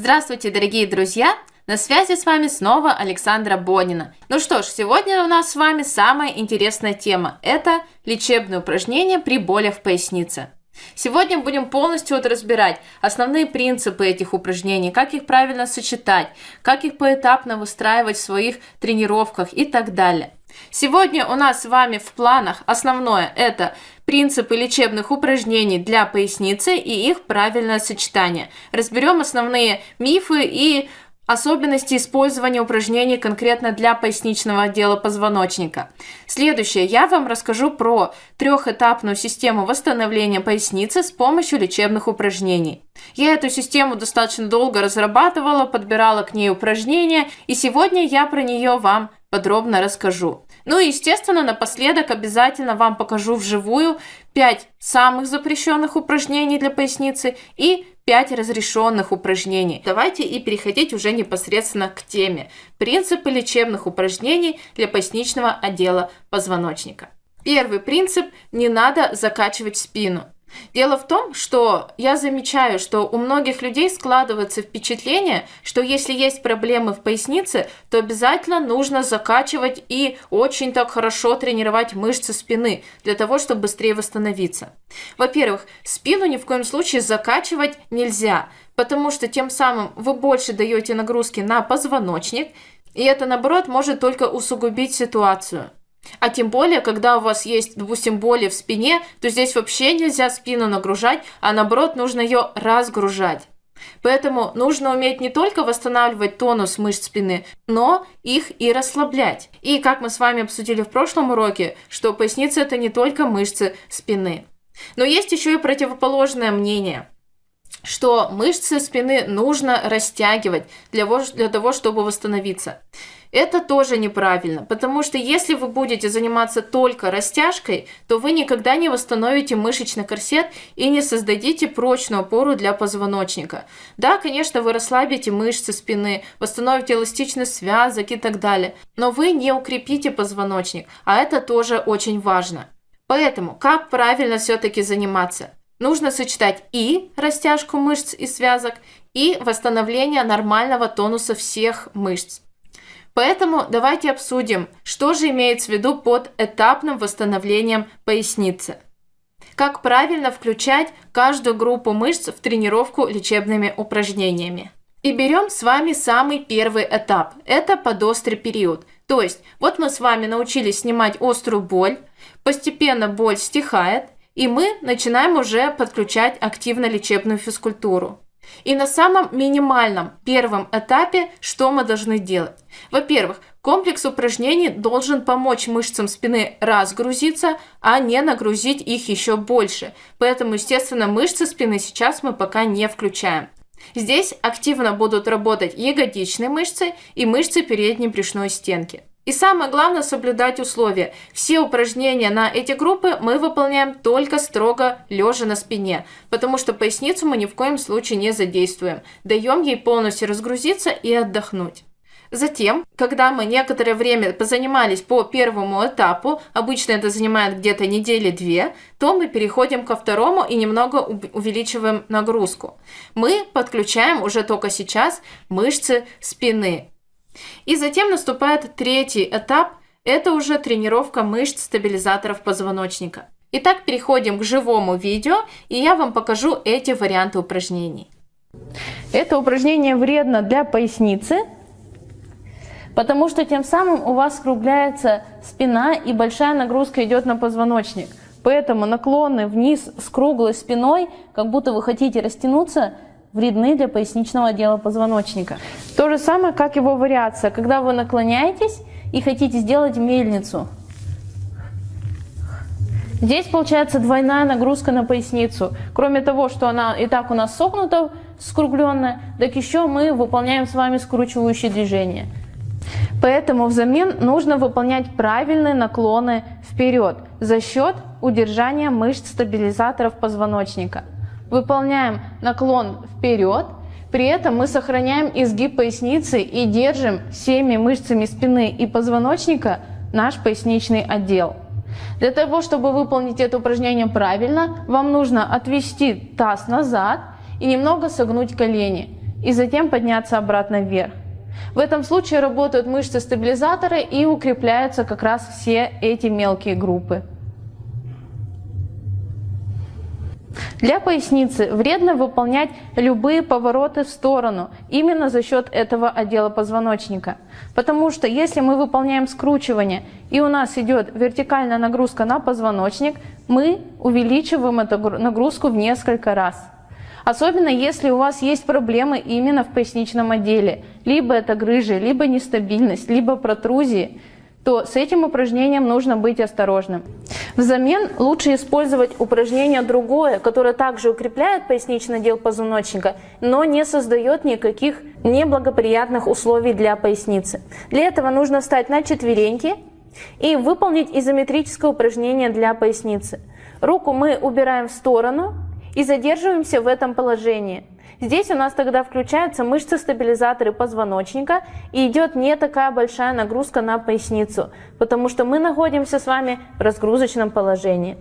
Здравствуйте, дорогие друзья! На связи с вами снова Александра Бонина. Ну что ж, сегодня у нас с вами самая интересная тема. Это лечебные упражнения при болях в пояснице. Сегодня будем полностью вот разбирать основные принципы этих упражнений, как их правильно сочетать, как их поэтапно выстраивать в своих тренировках и так далее. Сегодня у нас с вами в планах основное это принципы лечебных упражнений для поясницы и их правильное сочетание. Разберем основные мифы и особенности использования упражнений конкретно для поясничного отдела позвоночника. Следующее, я вам расскажу про трехэтапную систему восстановления поясницы с помощью лечебных упражнений. Я эту систему достаточно долго разрабатывала, подбирала к ней упражнения, и сегодня я про нее вам подробно расскажу. Ну и, естественно, напоследок обязательно вам покажу вживую 5 самых запрещенных упражнений для поясницы и 5 разрешенных упражнений. Давайте и переходить уже непосредственно к теме. Принципы лечебных упражнений для поясничного отдела позвоночника. Первый принцип – не надо закачивать спину. Дело в том, что я замечаю, что у многих людей складывается впечатление, что если есть проблемы в пояснице, то обязательно нужно закачивать и очень так хорошо тренировать мышцы спины для того, чтобы быстрее восстановиться. Во-первых, спину ни в коем случае закачивать нельзя, потому что тем самым вы больше даете нагрузки на позвоночник, и это, наоборот, может только усугубить ситуацию. А тем более, когда у вас есть, допустим, боли в спине, то здесь вообще нельзя спину нагружать, а наоборот нужно ее разгружать. Поэтому нужно уметь не только восстанавливать тонус мышц спины, но их и расслаблять. И как мы с вами обсудили в прошлом уроке, что поясница это не только мышцы спины. Но есть еще и противоположное мнение – что мышцы спины нужно растягивать для, для того, чтобы восстановиться. Это тоже неправильно, потому что если вы будете заниматься только растяжкой, то вы никогда не восстановите мышечный корсет и не создадите прочную опору для позвоночника. Да, конечно, вы расслабите мышцы спины, восстановите эластичность связок и так далее, но вы не укрепите позвоночник, а это тоже очень важно. Поэтому, как правильно все-таки заниматься? Нужно сочетать и растяжку мышц и связок, и восстановление нормального тонуса всех мышц. Поэтому давайте обсудим, что же имеется в виду под этапным восстановлением поясницы. Как правильно включать каждую группу мышц в тренировку лечебными упражнениями. И берем с вами самый первый этап. Это подострый период. То есть, вот мы с вами научились снимать острую боль, постепенно боль стихает, и мы начинаем уже подключать активно лечебную физкультуру. И на самом минимальном первом этапе что мы должны делать? Во-первых, комплекс упражнений должен помочь мышцам спины разгрузиться, а не нагрузить их еще больше. Поэтому, естественно, мышцы спины сейчас мы пока не включаем. Здесь активно будут работать ягодичные мышцы и мышцы передней брюшной стенки. И самое главное соблюдать условия. Все упражнения на эти группы мы выполняем только строго лежа на спине, потому что поясницу мы ни в коем случае не задействуем. Даем ей полностью разгрузиться и отдохнуть. Затем, когда мы некоторое время позанимались по первому этапу, обычно это занимает где-то недели две, то мы переходим ко второму и немного увеличиваем нагрузку. Мы подключаем уже только сейчас мышцы спины. И затем наступает третий этап, это уже тренировка мышц стабилизаторов позвоночника. Итак, переходим к живому видео, и я вам покажу эти варианты упражнений. Это упражнение вредно для поясницы, потому что тем самым у вас скругляется спина и большая нагрузка идет на позвоночник. Поэтому наклоны вниз с круглой спиной, как будто вы хотите растянуться, вредны для поясничного отдела позвоночника. То же самое, как его вариация, когда вы наклоняетесь и хотите сделать мельницу. Здесь получается двойная нагрузка на поясницу. Кроме того, что она и так у нас согнута, скругленная, так еще мы выполняем с вами скручивающие движения. Поэтому взамен нужно выполнять правильные наклоны вперед за счет удержания мышц стабилизаторов позвоночника. Выполняем наклон вперед, при этом мы сохраняем изгиб поясницы и держим всеми мышцами спины и позвоночника наш поясничный отдел. Для того, чтобы выполнить это упражнение правильно, вам нужно отвести таз назад и немного согнуть колени. и затем подняться обратно вверх. В этом случае работают мышцы-стабилизаторы и укрепляются как раз все эти мелкие группы. Для поясницы вредно выполнять любые повороты в сторону именно за счет этого отдела позвоночника. Потому что если мы выполняем скручивание и у нас идет вертикальная нагрузка на позвоночник, мы увеличиваем эту нагрузку в несколько раз. Особенно если у вас есть проблемы именно в поясничном отделе. Либо это грыжи, либо нестабильность, либо протрузии то с этим упражнением нужно быть осторожным. Взамен лучше использовать упражнение другое, которое также укрепляет поясничный отдел позвоночника, но не создает никаких неблагоприятных условий для поясницы. Для этого нужно встать на четвереньки и выполнить изометрическое упражнение для поясницы. Руку мы убираем в сторону и задерживаемся в этом положении. Здесь у нас тогда включаются мышцы-стабилизаторы позвоночника и идет не такая большая нагрузка на поясницу, потому что мы находимся с вами в разгрузочном положении.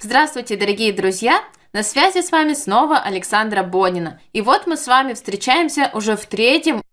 Здравствуйте, дорогие друзья! На связи с вами снова Александра Бонина. И вот мы с вами встречаемся уже в третьем